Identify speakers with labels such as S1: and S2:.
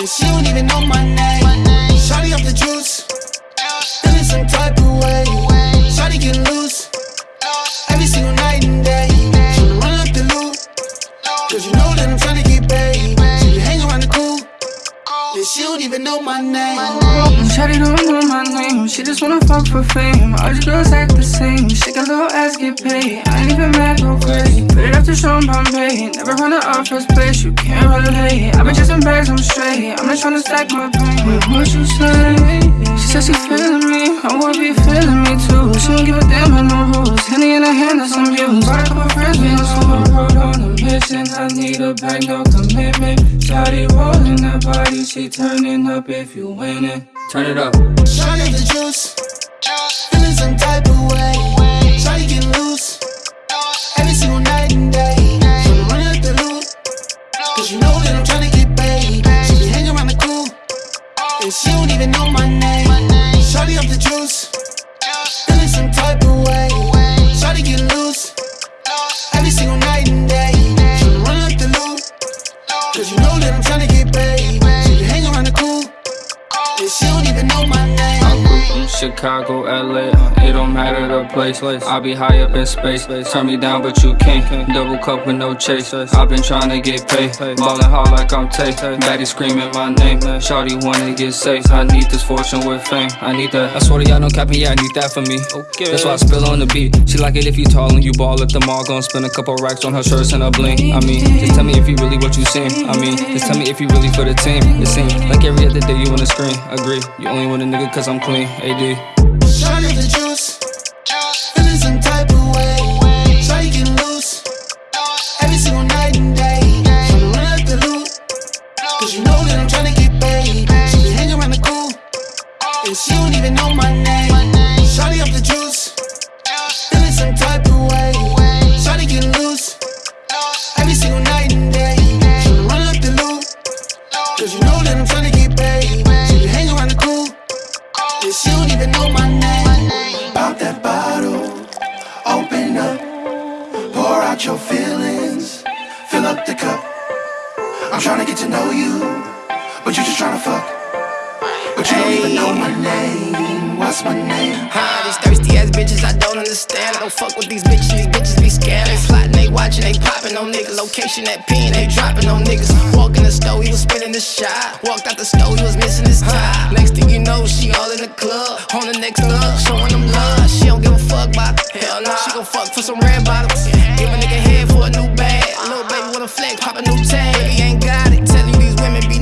S1: my name. Shawty off the juice, feeling some type of way. Shawty get loose, every single night and day. Tryna run up the loot, cause you know that I'm tryna get paid. She be hang around the crew, and she don't even know my name.
S2: Shawty don't know my name, she just wanna fuck for fame. All these girls act the same, shake a little ass, get paid. I ain't even mad, go crazy. Put it up to Sean never run it off first place,
S3: you can't
S2: relate. i been chasing bags, I'm straight, I'm just tryna stack my pain. Wait, what you say? She says she
S3: feeling me, I wanna be
S2: feeling me too.
S3: She don't give a damn about
S2: no rules,
S3: Henny in her hand, that's some views. Got a
S2: couple friends,
S4: we on the
S2: road on
S3: a mission. I need a bag, no commitment. Shawty rolling that body, she turning up if you win it.
S4: Turn it up.
S1: Shawty off the juice, feeling some type of way. I'm tryna get paid. She be hanging around the crew, and she don't even know my name. Shawty off the juice,
S4: Chicago, LA, it don't matter the place. I be high up in space. Turn me down, but you can't. Double cup with no chase. I've been trying to get paid. Ballin' hard like I'm Tay. Baddie screaming my name. Shawty wanna get safe. I need this fortune with fame. I need that. I swear to y'all, no capping, yeah, I need that for me. That's why I spill on the beat. She like it if you tall and you ball at the mall. Gonna spend a couple racks on her shirts and a bling. I mean, just tell me if you really what you seen. I mean, just tell me if you really for the team. It seems like every other day you wanna scream. Agree, you only want a nigga cause I'm clean. AD.
S1: The juice, feeling some type of way. Shawty get loose, every single night and day. Tryna run up the loot, cause you know that I'm tryna get paid. She be hanging around the crew, and she don't even know my name. Shawty off the juice, know my name.
S5: Pop that bottle, open up, pour out your feelings, fill up the cup. I'm trying to get to know you, but you just trying to fuck. But you don't even know my name. What's my name?
S6: Huh, these thirsty ass bitches I don't understand. I don't fuck with these bitches, these bitches be scamming. They plotting, they watching, they dropping on niggas. Location that pin, they dropping on niggas. Walk in the store, he was spinning the shot. Walked out the store, he was missing his tie. Next thing you know, she all in the club. On the next love, showing them love. She don't give a fuck about. Hell nah, she gon' fuck for some red bottoms. Give a nigga head for a new bag. Little baby with a flex, pop a new tag. Baby ain't got it. Tell you these women be